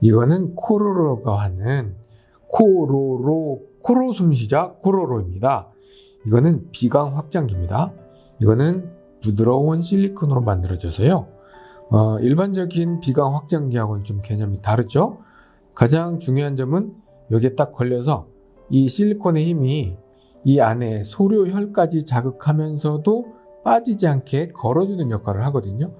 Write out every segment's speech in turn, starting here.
이거는 코로로가 하는 코로로 코로 숨쉬자 코로로입니다. 이거는 비강 확장기입니다. 이거는 부드러운 실리콘으로 만들어져서요. 어, 일반적인 비강 확장기하고는 좀 개념이 다르죠. 가장 중요한 점은 여기에 딱 걸려서 이 실리콘의 힘이 이 안에 소료혈까지 자극하면서도 빠지지 않게 걸어주는 역할을 하거든요.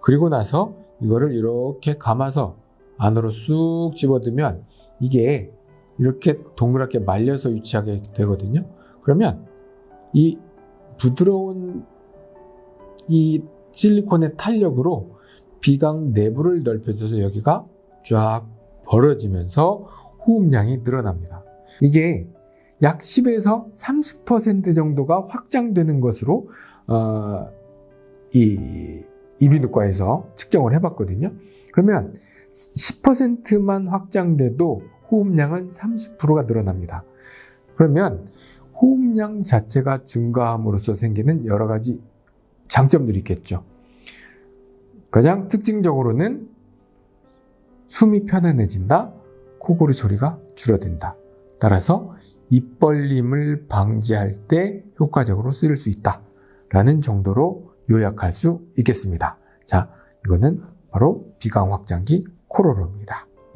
그리고 나서 이거를 이렇게 감아서 안으로 쑥 집어들면 이게 이렇게 동그랗게 말려서 유치하게 되거든요. 그러면 이 부드러운 이 실리콘의 탄력으로 비강 내부를 넓혀줘서 여기가 쫙 벌어지면서 호흡량이 늘어납니다. 이게 약 10에서 30% 정도가 확장되는 것으로 어, 이 이비인후과에서 측정을 해봤거든요. 그러면 10%만 확장돼도 호흡량은 30%가 늘어납니다. 그러면 호흡량 자체가 증가함으로써 생기는 여러 가지 장점들이 있겠죠. 가장 특징적으로는 숨이 편안해진다, 코골이 소리가 줄어든다. 따라서 입 벌림을 방지할 때 효과적으로 쓰일 수 있다. 라는 정도로 요약할 수 있겠습니다. 자, 이거는 바로 비강 확장기 코로로입니다.